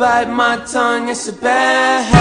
bite my tongue, it's a bad habit.